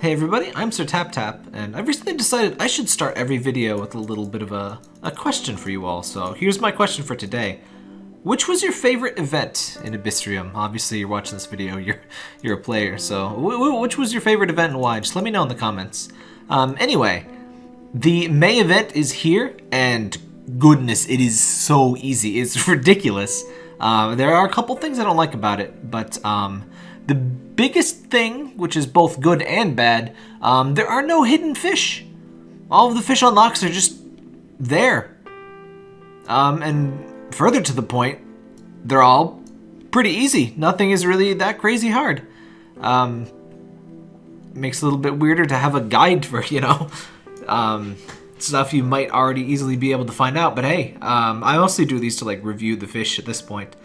Hey everybody, I'm Sir Tap Tap, and I've recently decided I should start every video with a little bit of a, a question for you all. So here's my question for today. Which was your favorite event in Abyssrium? Obviously you're watching this video, you're you're a player, so which was your favorite event and why? Just let me know in the comments. Um, anyway, the May event is here, and goodness, it is so easy. It's ridiculous. Uh, there are a couple things I don't like about it, but um, the biggest thing, which is both good and bad, um, there are no hidden fish. All of the fish unlocks are just there. Um, and further to the point, they're all pretty easy. Nothing is really that crazy hard. Um, makes it a little bit weirder to have a guide for, you know, um, stuff you might already easily be able to find out. But hey, um, I mostly do these to like review the fish at this point.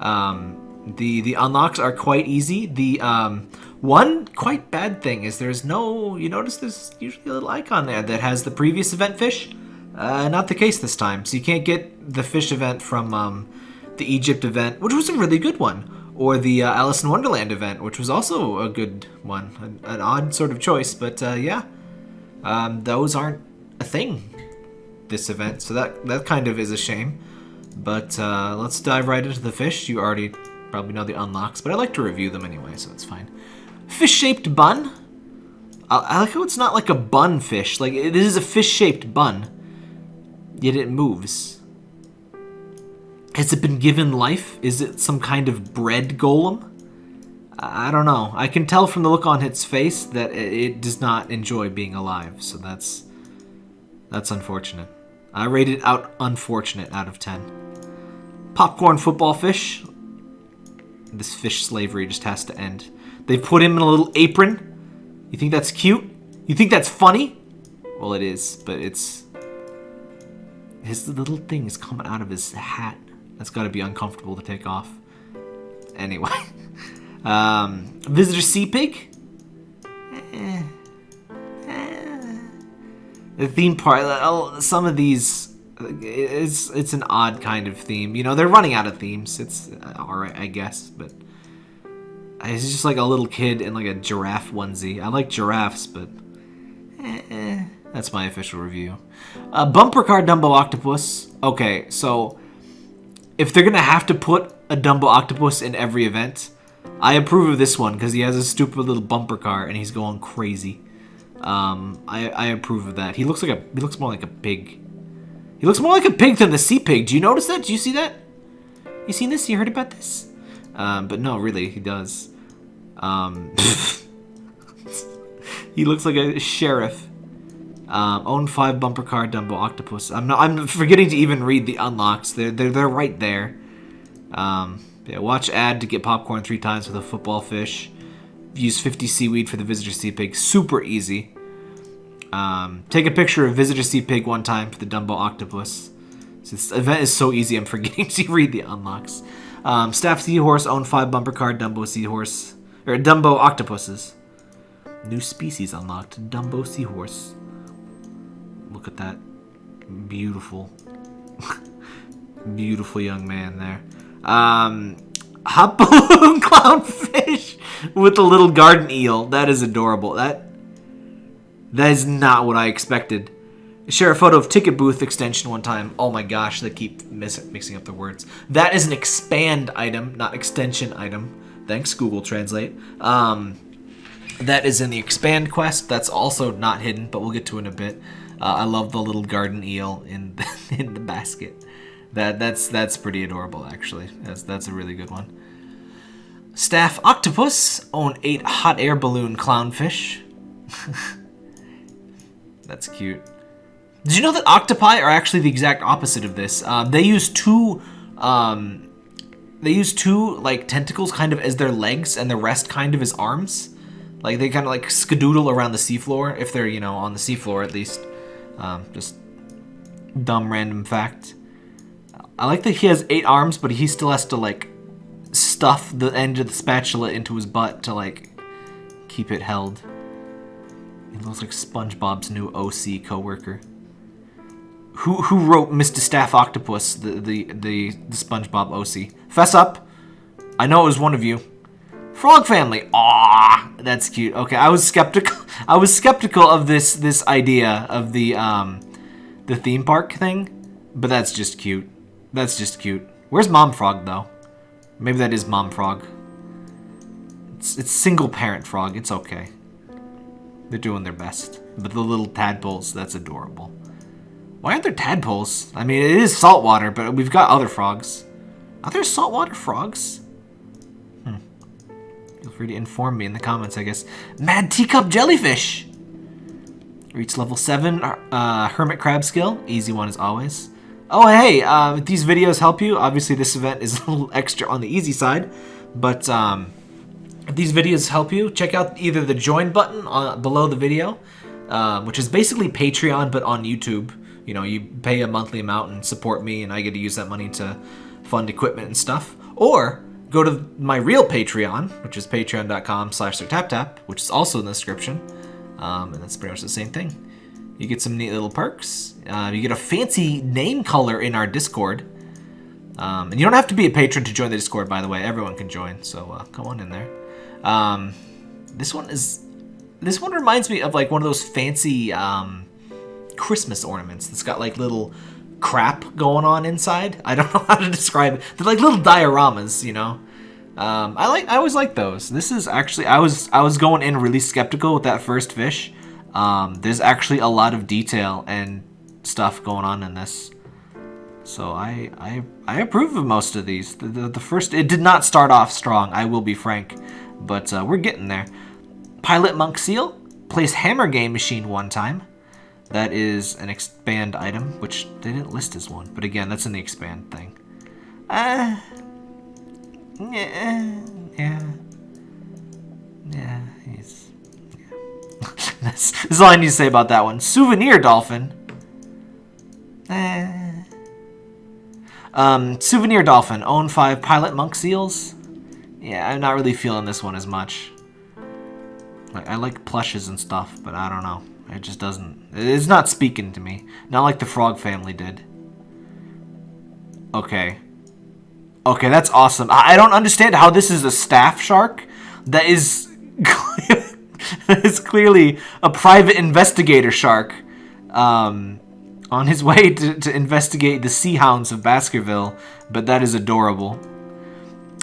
Um, the the unlocks are quite easy. The um, one quite bad thing is there's no, you notice there's usually a little icon there that has the previous event fish. Uh, not the case this time. So you can't get the fish event from um, the Egypt event, which was a really good one. Or the uh, Alice in Wonderland event, which was also a good one. An, an odd sort of choice, but uh, yeah. Um, those aren't a thing this event, so that, that kind of is a shame. But uh, let's dive right into the fish. You already probably know the unlocks, but I like to review them anyway, so it's fine. Fish-shaped bun. I, I like how it's not like a bun fish. Like, it is a fish-shaped bun, yet it moves. Has it been given life? Is it some kind of bread golem? I don't know. I can tell from the look on its face that it does not enjoy being alive, so that's that's unfortunate. I rated it out unfortunate out of 10. Popcorn football fish. This fish slavery just has to end. They put him in a little apron. You think that's cute? You think that's funny? Well, it is, but it's... His little thing is coming out of his hat. That's got to be uncomfortable to take off. Anyway. Um, Visitor Sea Pig? Eh. The theme park, some of these it's it's an odd kind of theme. You know, they're running out of themes. It's uh, alright, I guess, but it's just like a little kid in like a giraffe onesie. I like giraffes, but eh, eh. that's my official review. Uh, bumper car Dumbo Octopus. Okay, so if they're gonna have to put a Dumbo Octopus in every event, I approve of this one because he has a stupid little bumper car and he's going crazy. Um, I, I approve of that. He looks like a he looks more like a pig he looks more like a pig than the sea pig. Do you notice that? Do you see that? You seen this? You heard about this? Um, but no, really, he does. Um, he looks like a sheriff. Um, own five bumper car Dumbo octopus. I'm not. I'm forgetting to even read the unlocks. They're they're they're right there. Um, yeah, watch ad to get popcorn three times with a football fish. Use 50 seaweed for the visitor sea pig. Super easy. Um, take a picture of Visitor Sea Pig one time for the Dumbo Octopus. This event is so easy, I'm forgetting to read the unlocks. Um, Staff Seahorse, own 5 bumper card, Dumbo Seahorse. Or Dumbo Octopuses. New species unlocked, Dumbo Seahorse. Look at that. Beautiful. Beautiful young man there. Um, Hot Balloon Clownfish with the little garden eel. That is adorable. That that is not what I expected. Share a photo of ticket booth extension one time. Oh my gosh, they keep mixing up the words. That is an expand item, not extension item. Thanks, Google Translate. Um, that is in the expand quest. That's also not hidden, but we'll get to it in a bit. Uh, I love the little garden eel in the, in the basket. That that's that's pretty adorable, actually. That's that's a really good one. Staff octopus own eight hot air balloon clownfish. That's cute. Did you know that octopi are actually the exact opposite of this? Um, they use two, um, they use two like tentacles kind of as their legs, and the rest kind of as arms. Like they kind of like skadoodle around the seafloor if they're you know on the seafloor at least. Um, just dumb random fact. I like that he has eight arms, but he still has to like stuff the end of the spatula into his butt to like keep it held. He looks like SpongeBob's new OC coworker. Who who wrote Mr. Staff Octopus, the, the, the, the SpongeBob OC? Fess up. I know it was one of you. Frog Family. Ah, That's cute. Okay, I was skeptical. I was skeptical of this this idea of the um the theme park thing, but that's just cute. That's just cute. Where's Mom Frog though? Maybe that is Mom Frog. It's, it's single parent frog. It's okay. They're doing their best. But the little tadpoles, that's adorable. Why aren't there tadpoles? I mean, it is saltwater, but we've got other frogs. Are there saltwater frogs? Hmm. Feel free to inform me in the comments, I guess. Mad teacup jellyfish! Reach level 7, uh, hermit crab skill. Easy one as always. Oh, hey, uh, if these videos help you, obviously this event is a little extra on the easy side, but um, if these videos help you, check out either the join button on, below the video, uh, which is basically Patreon but on YouTube. You know, you pay a monthly amount and support me, and I get to use that money to fund equipment and stuff. Or go to my real Patreon, which is patreon.com slash sirtaptap, which is also in the description. Um, and that's pretty much the same thing. You get some neat little perks. Uh, you get a fancy name color in our Discord. Um, and you don't have to be a patron to join the Discord, by the way. Everyone can join, so uh, come on in there. Um, this one is... This one reminds me of like one of those fancy um, Christmas ornaments that's got like little crap going on inside. I don't know how to describe it. They're like little dioramas, you know. Um, I like I always like those. This is actually I was I was going in really skeptical with that first fish. Um, there's actually a lot of detail and stuff going on in this. So I I I approve of most of these. The, the, the first it did not start off strong. I will be frank but uh, we're getting there. Pilot Monk Seal plays Hammer Game Machine one time. That is an expand item, which they didn't list as one. But again, that's in the expand thing. Uh, yeah, yeah, yeah, that's, that's all I need to say about that one. Souvenir Dolphin. Uh, um, Souvenir Dolphin, own five Pilot Monk Seals. Yeah, I'm not really feeling this one as much. I like plushes and stuff, but I don't know. It just doesn't... It's not speaking to me. Not like the Frog family did. Okay. Okay, that's awesome. I don't understand how this is a staff shark that is... is clearly a private investigator shark. Um, on his way to, to investigate the sea hounds of Baskerville, but that is adorable.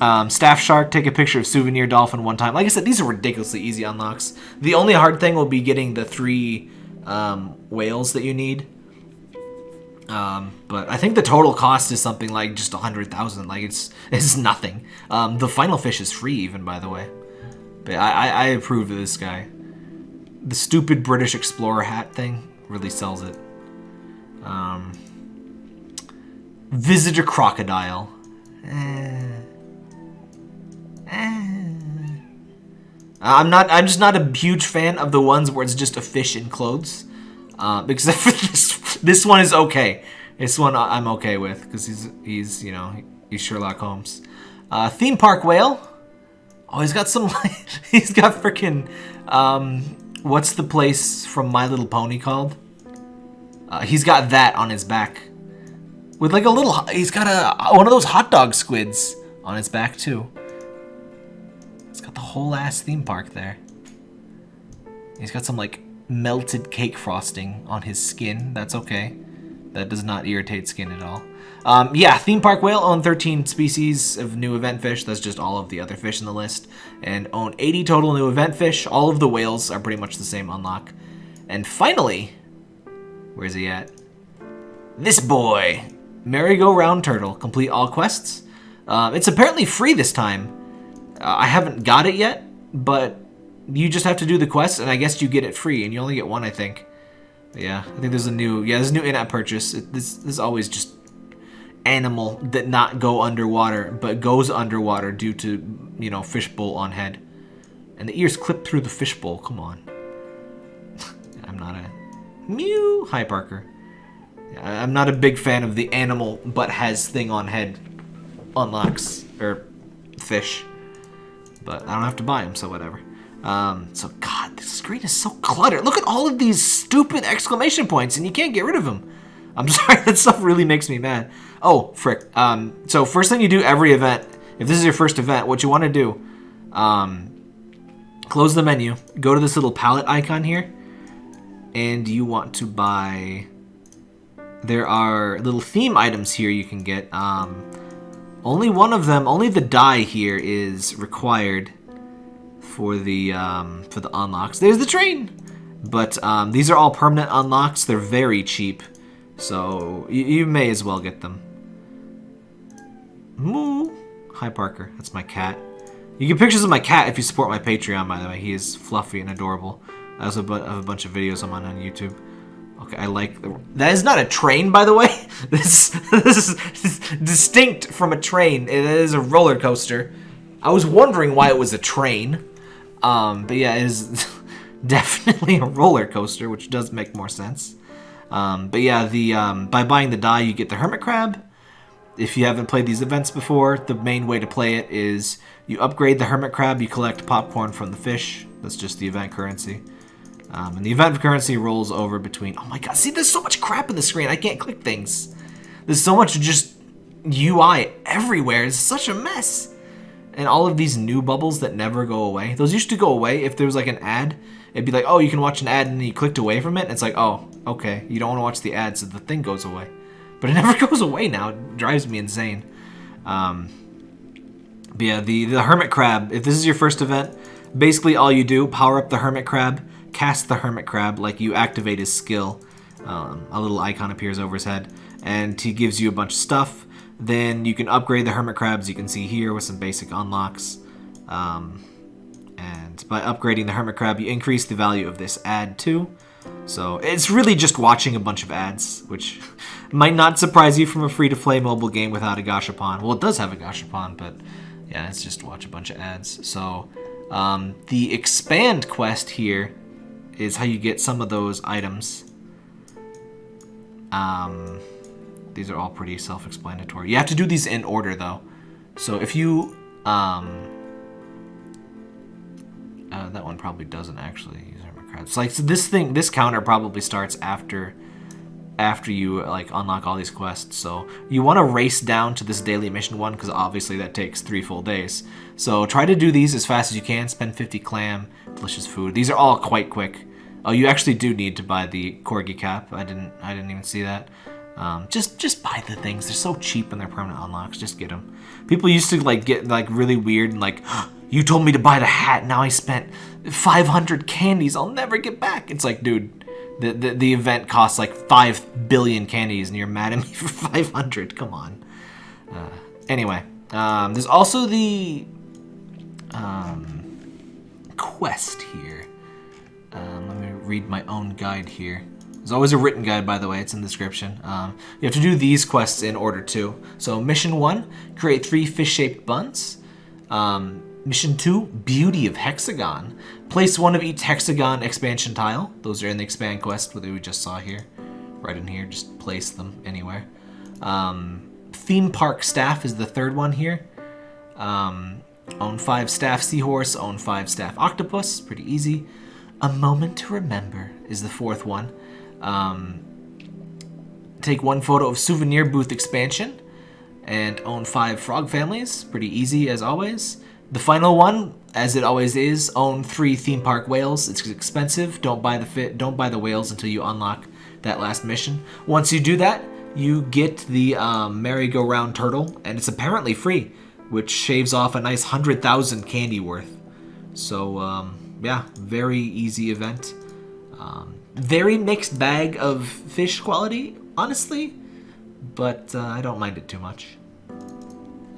Um, Staff Shark, take a picture of Souvenir Dolphin one time. Like I said, these are ridiculously easy unlocks. The only hard thing will be getting the three um, whales that you need. Um, but I think the total cost is something like just a hundred thousand. Like it's it's nothing. Um, the final fish is free, even by the way. But I, I, I approve of this guy. The stupid British explorer hat thing really sells it. Um, Visitor crocodile. Eh. I'm not. I'm just not a huge fan of the ones where it's just a fish in clothes. Uh, because this this one is okay. This one I'm okay with because he's he's you know he's Sherlock Holmes. Uh, theme park whale. Oh, he's got some. he's got freaking. Um, what's the place from My Little Pony called? Uh, he's got that on his back. With like a little. He's got a one of those hot dog squids on his back too It's got the whole ass theme park there. He's got some like melted cake frosting on his skin. That's okay. That does not irritate skin at all. Um, yeah, theme park whale own 13 species of new event fish. That's just all of the other fish in the list. And own 80 total new event fish. All of the whales are pretty much the same unlock. And finally, where's he at? This boy, merry-go-round turtle. Complete all quests. Um, it's apparently free this time. Uh, I haven't got it yet, but you just have to do the quest, and I guess you get it free, and you only get one, I think. But yeah, I think there's a new, yeah, there's a new in-app purchase. It, this, this is always just animal that not go underwater, but goes underwater due to, you know, fishbowl on head. And the ears clip through the fishbowl, come on. I'm not a... Mew! Hi, Parker. I'm not a big fan of the animal but has thing on head unlocks, or fish but I don't have to buy them, so whatever. Um, so, God, screen is so cluttered. Look at all of these stupid exclamation points, and you can't get rid of them. I'm sorry, that stuff really makes me mad. Oh, frick. Um, so, first thing you do every event, if this is your first event, what you want to do, um, close the menu, go to this little palette icon here, and you want to buy... There are little theme items here you can get. Um, only one of them, only the die here is required for the um, for the unlocks. There's the train! But um, these are all permanent unlocks. They're very cheap. So you, you may as well get them. Moo! Hi, Parker. That's my cat. You get pictures of my cat if you support my Patreon, by the way. He is fluffy and adorable. I also have a bunch of videos I'm on on YouTube. Okay, I like... The, that is not a train, by the way. This, this is distinct from a train. It is a roller coaster. I was wondering why it was a train. Um, but yeah, it is definitely a roller coaster, which does make more sense. Um, but yeah, the um, by buying the die, you get the Hermit Crab. If you haven't played these events before, the main way to play it is you upgrade the Hermit Crab, you collect popcorn from the fish. That's just the event currency. Um, and the event currency rolls over between... Oh my god, see, there's so much crap in the screen. I can't click things. There's so much just UI everywhere. It's such a mess. And all of these new bubbles that never go away. Those used to go away if there was like an ad. It'd be like, oh, you can watch an ad and you clicked away from it. It's like, oh, okay. You don't want to watch the ad, so the thing goes away. But it never goes away now. It drives me insane. Um, but yeah, the, the Hermit Crab. If this is your first event, basically all you do, power up the Hermit Crab cast the Hermit Crab, like you activate his skill. Um, a little icon appears over his head, and he gives you a bunch of stuff. Then you can upgrade the Hermit Crabs, you can see here, with some basic unlocks. Um, and by upgrading the Hermit Crab, you increase the value of this ad too. So it's really just watching a bunch of ads, which might not surprise you from a free-to-play mobile game without a Gashapon. Well, it does have a Gashapon, but yeah, it's just watch a bunch of ads. So um, the expand quest here is how you get some of those items. Um, these are all pretty self-explanatory. You have to do these in order, though. So if you... Um, uh, that one probably doesn't actually use armor crabs. Like so this thing, this counter probably starts after after you like unlock all these quests. So you want to race down to this daily mission one because obviously that takes three full days. So try to do these as fast as you can. Spend 50 clam, delicious food. These are all quite quick. Oh, you actually do need to buy the corgi cap. I didn't. I didn't even see that. Um, just just buy the things. They're so cheap and they're permanent unlocks. Just get them. People used to like get like really weird and like, you told me to buy the hat. Now I spent 500 candies. I'll never get back. It's like, dude, the, the, the event costs like 5 billion candies and you're mad at me for 500. Come on. Uh, anyway, um, there's also the um, quest here. Um, let me read my own guide here. There's always a written guide, by the way. It's in the description. Um, you have to do these quests in order too. So mission one, create three fish-shaped buns. Um, mission two, beauty of hexagon. Place one of each hexagon expansion tile. Those are in the expand quest that we just saw here. Right in here, just place them anywhere. Um, theme park staff is the third one here. Um, own five staff seahorse, own five staff octopus, pretty easy. A Moment to Remember is the fourth one. Um, take one photo of Souvenir Booth expansion and own five frog families. Pretty easy as always. The final one, as it always is, own three theme park whales. It's expensive. Don't buy the fit. Don't buy the whales until you unlock that last mission. Once you do that, you get the um, merry-go-round turtle, and it's apparently free, which shaves off a nice 100,000 candy worth. So, um, yeah, very easy event. Um, very mixed bag of fish quality, honestly, but uh, I don't mind it too much.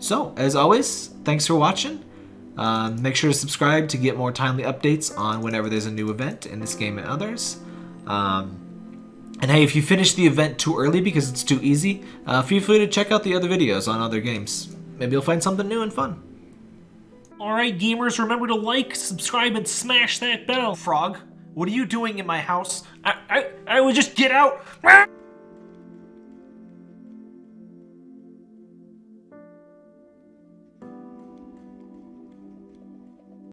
So, as always, thanks for watching. Uh, make sure to subscribe to get more timely updates on whenever there's a new event in this game and others. Um, and hey, if you finish the event too early because it's too easy, uh, feel free to check out the other videos on other games. Maybe you'll find something new and fun. Alright gamers, remember to like, subscribe, and smash that bell. Frog, what are you doing in my house? I, I, I would just get out.